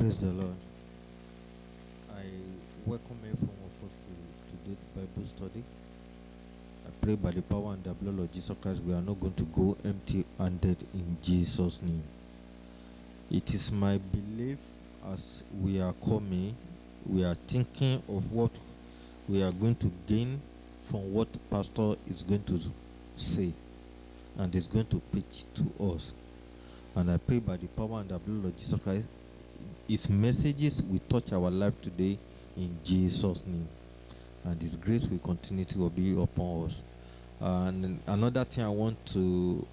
Praise the Lord. I welcome every one of us to today's Bible study. I pray by the power and the blood of Jesus Christ, we are not going to go empty handed in Jesus' name. It is my belief as we are coming, we are thinking of what we are going to gain from what Pastor is going to say and is going to preach to us. And I pray by the power and the blood of Jesus Christ, his messages will touch our life today in Jesus' name. And his grace will continue to be upon us. And another thing I want to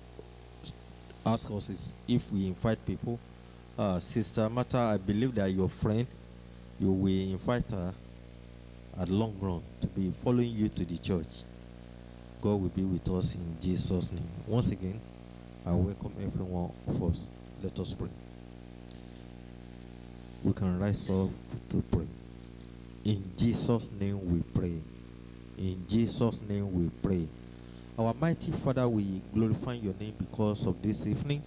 ask us is if we invite people, uh, Sister Mata, I believe that your friend, you will invite her at long run to be following you to the church. God will be with us in Jesus' name. Once again, I welcome every one of us. Let us pray. We can rise up to pray. In Jesus' name we pray. In Jesus' name we pray. Our mighty Father, we glorify your name because of this evening.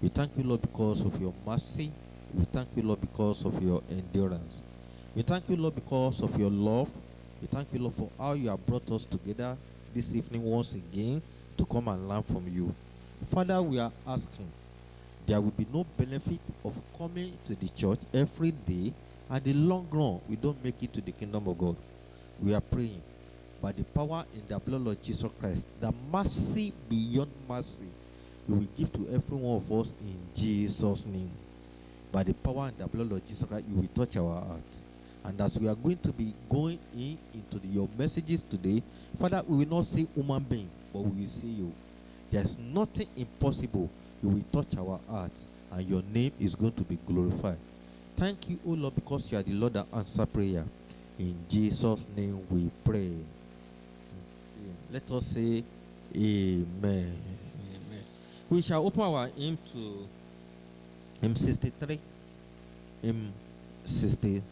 We thank you, Lord, because of your mercy. We thank you, Lord, because of your endurance. We thank you, Lord, because of your love. We thank you, Lord, for how you have brought us together this evening once again to come and learn from you. Father, we are asking there will be no benefit of coming to the church every day and the long run we don't make it to the kingdom of God. We are praying by the power in the blood of Jesus Christ, the mercy beyond mercy, you will give to every one of us in Jesus' name. By the power and the blood of Jesus Christ, you will touch our hearts. And as we are going to be going in into the, your messages today, Father, we will not see human being, but we will see you. There's nothing impossible. You will touch our hearts, and your name is going to be glorified. Thank you, O Lord, because you are the Lord that answer prayer. In Jesus' name we pray. Let us say Amen. Amen. We shall open our hymn to hymn 63. Hymn 63.